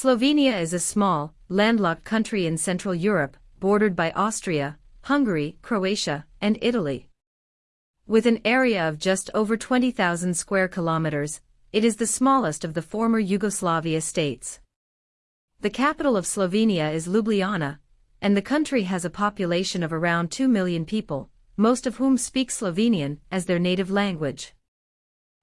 Slovenia is a small, landlocked country in Central Europe, bordered by Austria, Hungary, Croatia, and Italy. With an area of just over 20,000 square kilometers, it is the smallest of the former Yugoslavia states. The capital of Slovenia is Ljubljana, and the country has a population of around 2 million people, most of whom speak Slovenian as their native language.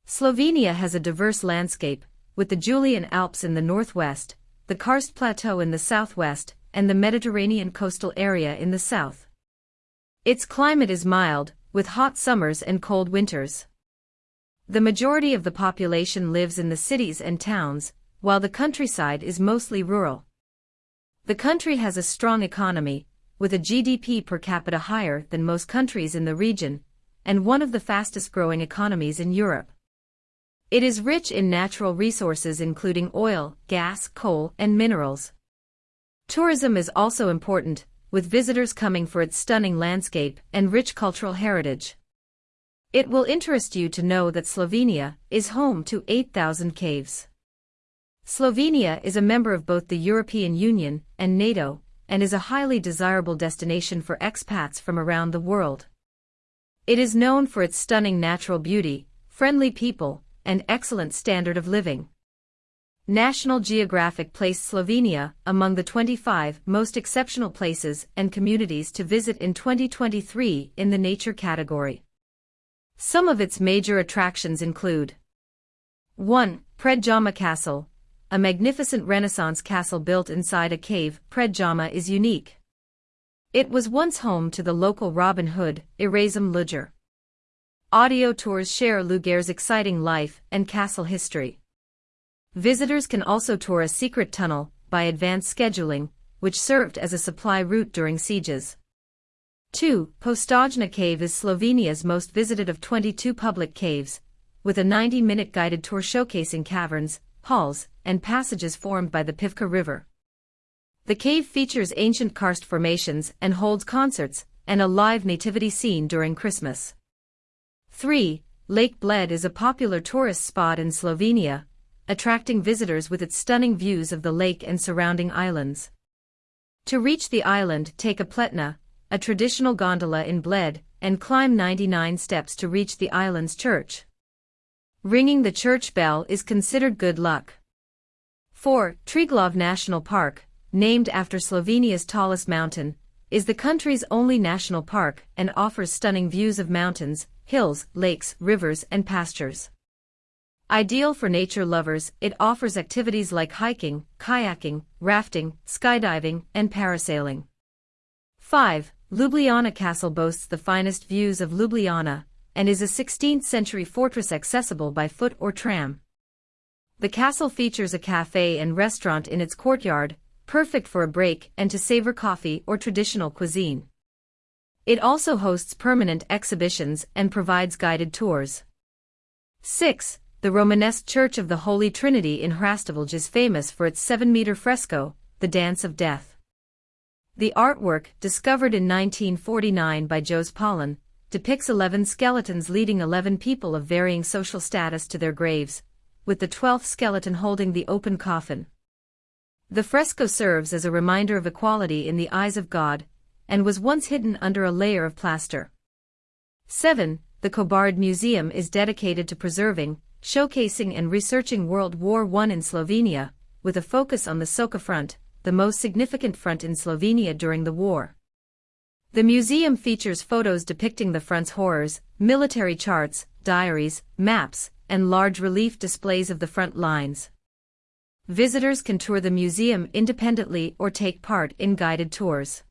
Slovenia has a diverse landscape, with the Julian Alps in the northwest, the Karst Plateau in the southwest, and the Mediterranean coastal area in the south. Its climate is mild, with hot summers and cold winters. The majority of the population lives in the cities and towns, while the countryside is mostly rural. The country has a strong economy, with a GDP per capita higher than most countries in the region, and one of the fastest growing economies in Europe. It is rich in natural resources including oil, gas, coal, and minerals. Tourism is also important, with visitors coming for its stunning landscape and rich cultural heritage. It will interest you to know that Slovenia is home to 8,000 caves. Slovenia is a member of both the European Union and NATO, and is a highly desirable destination for expats from around the world. It is known for its stunning natural beauty, friendly people, and excellent standard of living. National Geographic placed Slovenia among the 25 most exceptional places and communities to visit in 2023 in the nature category. Some of its major attractions include 1. Predjama Castle, a magnificent Renaissance castle built inside a cave, Predjama is unique. It was once home to the local Robin Hood, Erasm Luger. Audio tours share Luger's exciting life and castle history. Visitors can also tour a secret tunnel, by advanced scheduling, which served as a supply route during sieges. 2. Postojna Cave is Slovenia's most visited of 22 public caves, with a 90-minute guided tour showcasing caverns, halls, and passages formed by the Pivka River. The cave features ancient karst formations and holds concerts and a live nativity scene during Christmas. 3. Lake Bled is a popular tourist spot in Slovenia, attracting visitors with its stunning views of the lake and surrounding islands. To reach the island, take a pletna, a traditional gondola in Bled, and climb 99 steps to reach the island's church. Ringing the church bell is considered good luck. 4. Triglav National Park, named after Slovenia's tallest mountain, is the country's only national park and offers stunning views of mountains, hills, lakes, rivers, and pastures. Ideal for nature lovers, it offers activities like hiking, kayaking, rafting, skydiving, and parasailing. 5. Ljubljana Castle boasts the finest views of Ljubljana and is a 16th-century fortress accessible by foot or tram. The castle features a cafe and restaurant in its courtyard, perfect for a break and to savor coffee or traditional cuisine. It also hosts permanent exhibitions and provides guided tours. 6. The Romanesque Church of the Holy Trinity in Hrastovlje is famous for its 7-meter fresco, The Dance of Death. The artwork, discovered in 1949 by Jos Paulin, depicts 11 skeletons leading 11 people of varying social status to their graves, with the 12th skeleton holding the open coffin. The fresco serves as a reminder of equality in the eyes of God, and was once hidden under a layer of plaster. 7. The Kobarid Museum is dedicated to preserving, showcasing and researching World War I in Slovenia, with a focus on the Soča Front, the most significant front in Slovenia during the war. The museum features photos depicting the front's horrors, military charts, diaries, maps, and large relief displays of the front lines. Visitors can tour the museum independently or take part in guided tours.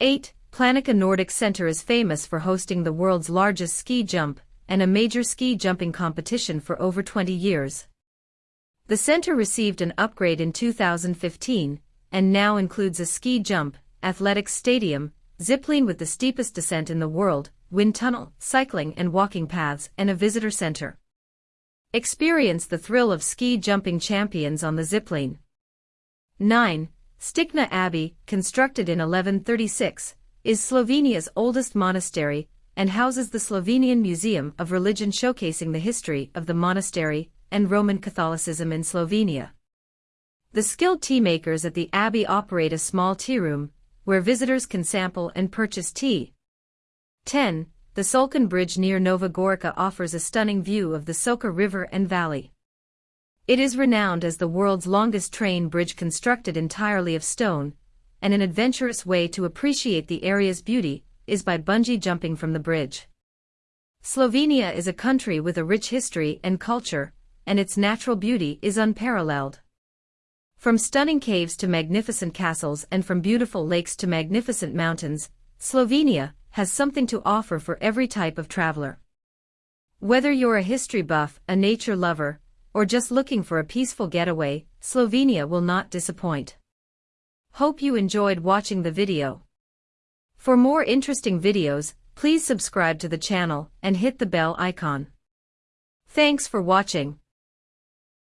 8. Planica Nordic Center is famous for hosting the world's largest ski jump and a major ski jumping competition for over 20 years. The center received an upgrade in 2015 and now includes a ski jump, athletics stadium, zipline with the steepest descent in the world, wind tunnel, cycling and walking paths, and a visitor center. Experience the thrill of ski jumping champions on the zipline. 9. Stična Abbey, constructed in 1136, is Slovenia's oldest monastery and houses the Slovenian Museum of Religion showcasing the history of the monastery and Roman Catholicism in Slovenia. The skilled tea makers at the Abbey operate a small tea room, where visitors can sample and purchase tea. 10. The Solkan Bridge near Nova Gorica offers a stunning view of the Soca River and valley. It is renowned as the world's longest train bridge constructed entirely of stone, and an adventurous way to appreciate the area's beauty is by bungee jumping from the bridge. Slovenia is a country with a rich history and culture, and its natural beauty is unparalleled. From stunning caves to magnificent castles and from beautiful lakes to magnificent mountains, Slovenia has something to offer for every type of traveler. Whether you're a history buff, a nature lover, or just looking for a peaceful getaway, Slovenia will not disappoint. Hope you enjoyed watching the video. For more interesting videos, please subscribe to the channel and hit the bell icon. Thanks for watching.